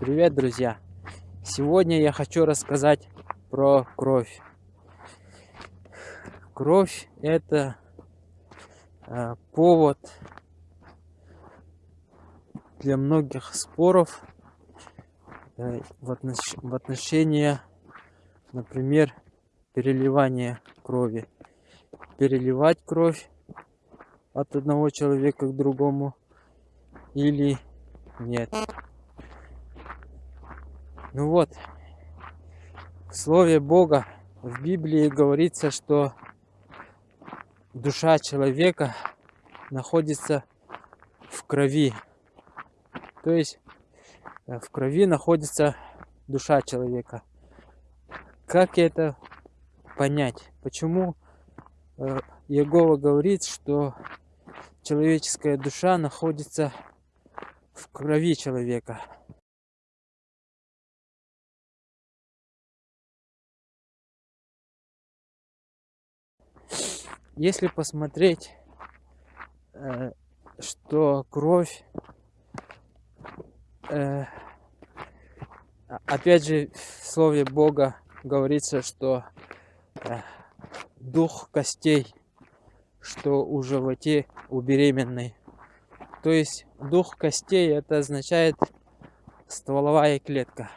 Привет, друзья! Сегодня я хочу рассказать про кровь. Кровь – это э, повод для многих споров э, в, отнош в отношении, например, переливания крови. Переливать кровь от одного человека к другому или нет. Ну вот, в Слове Бога в Библии говорится, что душа человека находится в крови. То есть э, в крови находится душа человека. Как это понять? Почему э, Иегова говорит, что человеческая душа находится в крови человека? Если посмотреть, э, что кровь, э, опять же, в слове Бога говорится, что э, дух костей, что у животе у беременной. То есть дух костей это означает стволовая клетка.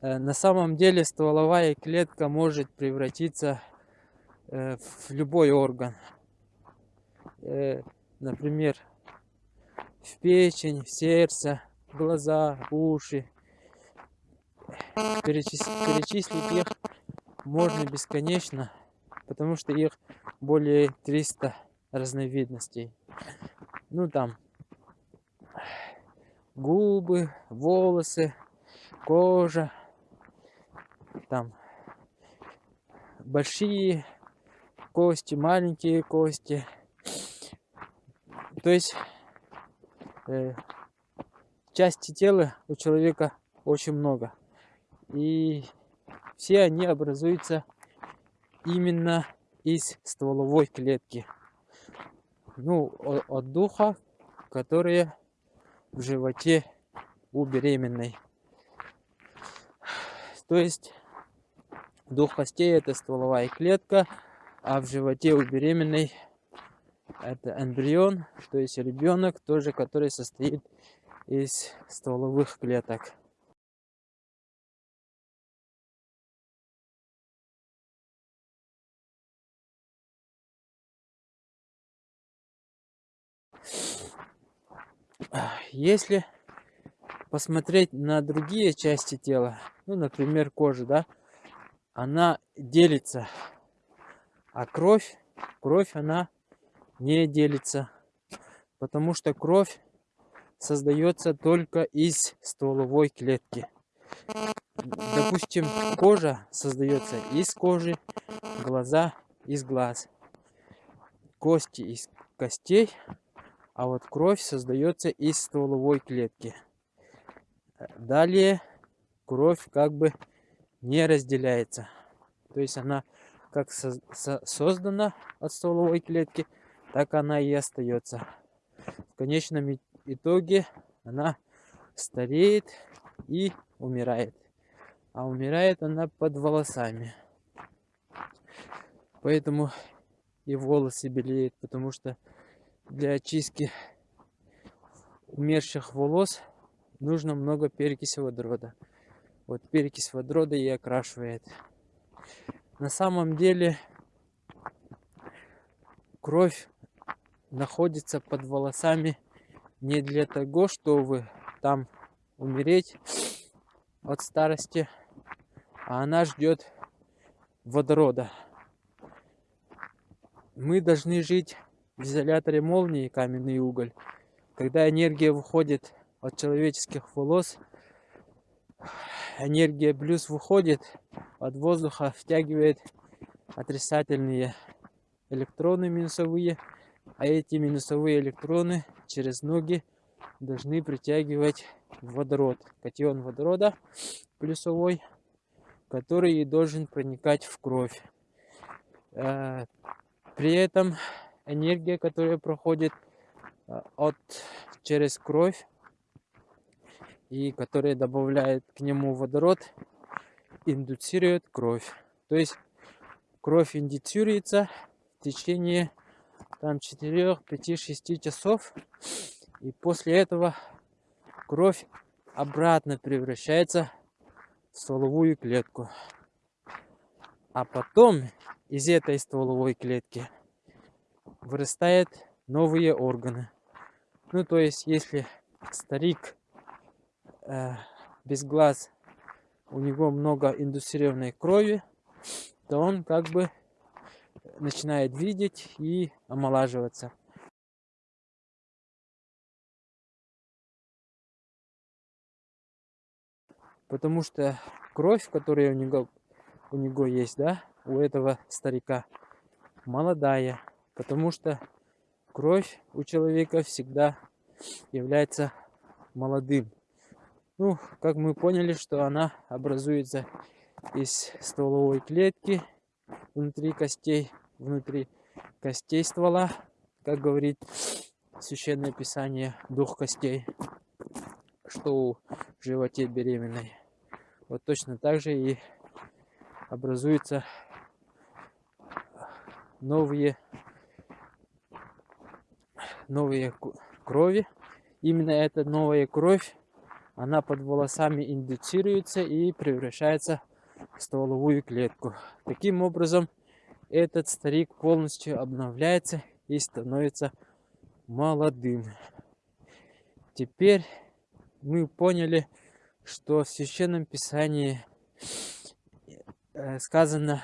На самом деле стволовая клетка может превратиться в любой орган. Э, например, в печень, в сердце, глаза, уши. Перечис... Перечислить их можно бесконечно, потому что их более 300 разновидностей. Ну там губы, волосы, кожа, там большие кости, маленькие кости. То есть э, части тела у человека очень много. И все они образуются именно из стволовой клетки. Ну, от духа, которые в животе у беременной. То есть дух костей это стволовая клетка, а в животе у беременной это эмбрион, то есть ребенок, тоже который состоит из стволовых клеток. Если посмотреть на другие части тела, ну, например, кожа, да, она делится а кровь, кровь она не делится, потому что кровь создается только из стволовой клетки. Допустим, кожа создается из кожи, глаза из глаз, кости из костей, а вот кровь создается из стволовой клетки. Далее кровь как бы не разделяется. То есть она как со со создана от стволовой клетки, так она и остается. В конечном итоге она стареет и умирает. А умирает она под волосами. Поэтому и волосы белеют, потому что для очистки умерших волос нужно много перекиси водорода. Вот перекись водорода и окрашивает. На самом деле кровь находится под волосами не для того, чтобы там умереть от старости, а она ждет водорода. Мы должны жить в изоляторе молнии каменный уголь. Когда энергия выходит от человеческих волос, энергия плюс выходит от воздуха, втягивает отрицательные электроны минусовые, а эти минусовые электроны через ноги должны притягивать водород, катион водорода плюсовой, который и должен проникать в кровь. Э, при этом энергия, которая проходит э, от, через кровь, и которые добавляют к нему водород, индуцируют кровь. То есть кровь индуцируется в течение там 4, 5, 6 часов. И после этого кровь обратно превращается в стволовую клетку. А потом из этой стволовой клетки вырастают новые органы. Ну, то есть, если старик э, без глаз, у него много индустрированной крови, то он как бы начинает видеть и омолаживаться. Потому что кровь, которая у него, у него есть, да, у этого старика, молодая. Потому что кровь у человека всегда является молодым. Ну, как мы поняли, что она образуется из стволовой клетки внутри костей, внутри костей ствола, как говорит Священное Писание, дух костей, что у животе беременной. Вот точно так же и образуются новые новые крови. Именно эта новая кровь, она под волосами индуцируется и превращается в стволовую клетку. Таким образом, этот старик полностью обновляется и становится молодым. Теперь мы поняли, что в Священном Писании э, сказано,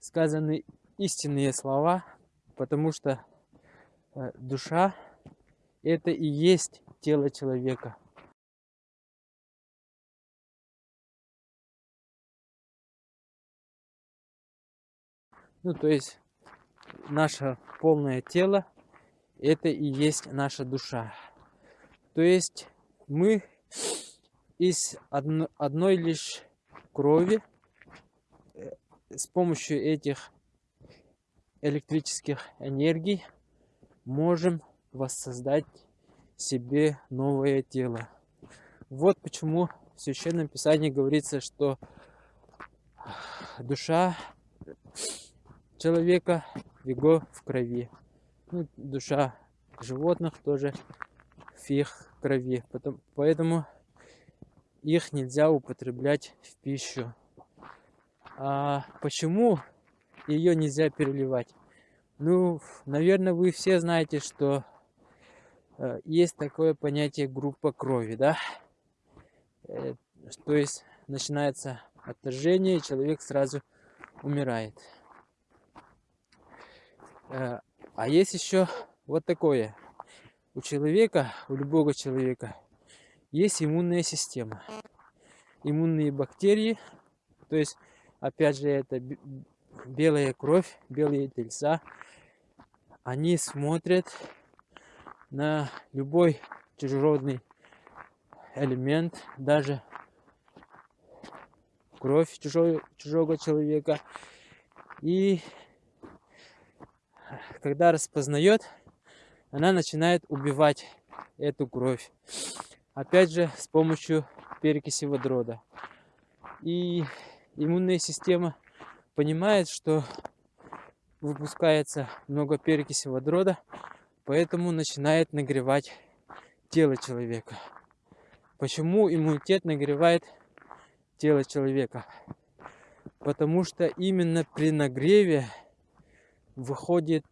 сказаны истинные слова, потому что Э, душа это и есть тело человека. Ну, то есть наше полное тело это и есть наша душа. То есть мы из одно, одной лишь крови э, с помощью этих электрических энергий можем воссоздать себе новое тело. Вот почему в Священном Писании говорится, что душа человека его в крови. Ну, душа животных тоже в их крови. Поэтому их нельзя употреблять в пищу. А почему ее нельзя переливать? Ну, наверное, вы все знаете, что э, есть такое понятие группа крови, да? Э, то есть начинается отторжение, и человек сразу умирает. Э, а есть еще вот такое. У человека, у любого человека, есть иммунная система. Иммунные бактерии, то есть, опять же, это белая кровь, белые тельца, они смотрят на любой чужеродный элемент, даже кровь чужого, чужого человека. И когда распознает, она начинает убивать эту кровь. Опять же, с помощью перекиси водорода. И иммунная система понимает, что выпускается много перекиси водорода, поэтому начинает нагревать тело человека. Почему иммунитет нагревает тело человека? Потому что именно при нагреве выходит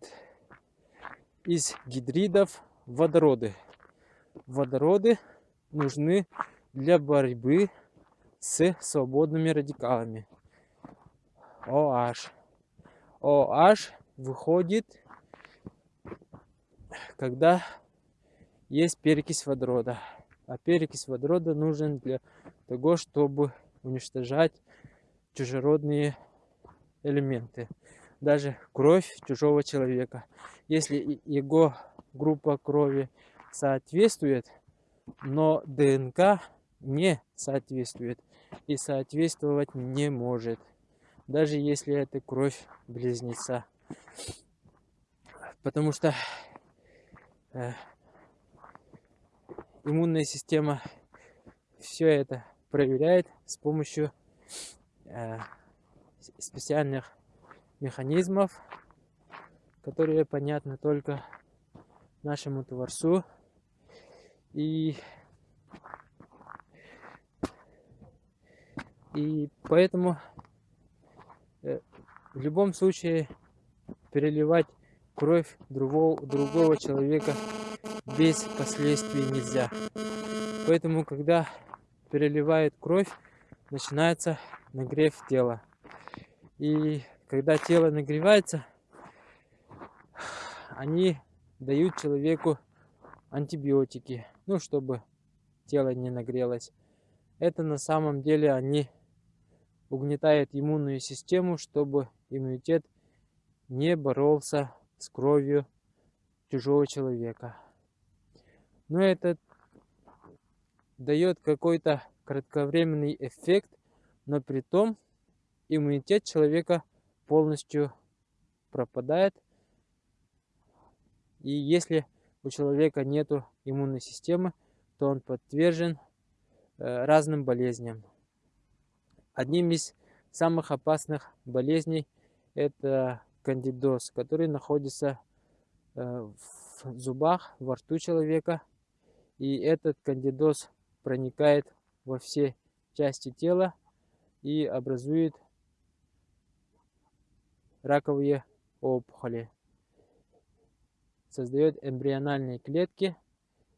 из гидридов водороды. Водороды нужны для борьбы с свободными радикалами. OH. OH выходит, когда есть перекись водорода. А перекись водорода нужен для того, чтобы уничтожать чужеродные элементы. Даже кровь чужого человека. Если его группа крови соответствует, но ДНК не соответствует и соответствовать не может даже если это кровь близнеца. Потому что э, иммунная система все это проверяет с помощью э, специальных механизмов, которые понятны только нашему Творцу. И, и поэтому э, в любом случае переливать кровь другого, другого человека без последствий нельзя. Поэтому, когда переливает кровь, начинается нагрев тела. И когда тело нагревается, они дают человеку антибиотики, ну, чтобы тело не нагрелось. Это на самом деле они угнетают иммунную систему, чтобы иммунитет не боролся с кровью чужого человека. Но это дает какой-то кратковременный эффект, но при том иммунитет человека полностью пропадает. И если у человека нет иммунной системы, то он подвержен э, разным болезням. Одним из самых опасных болезней это кандидоз, который находится э, в зубах, во рту человека. И этот кандидоз проникает во все части тела и образует раковые опухоли. Создает эмбриональные клетки,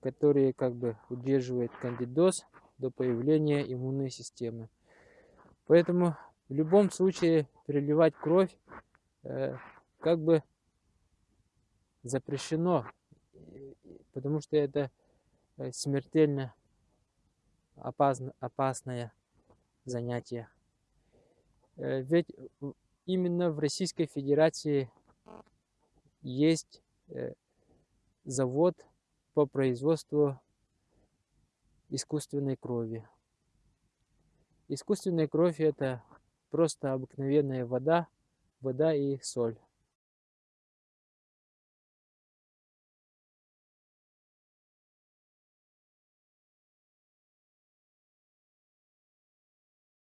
которые как бы удерживают кандидоз до появления иммунной системы. Поэтому в любом случае переливать кровь э, как бы запрещено, потому что это э, смертельно опасно, опасное занятие. Э, ведь именно в Российской Федерации есть э, завод по производству искусственной крови. Искусственная кровь это просто обыкновенная вода, вода и соль.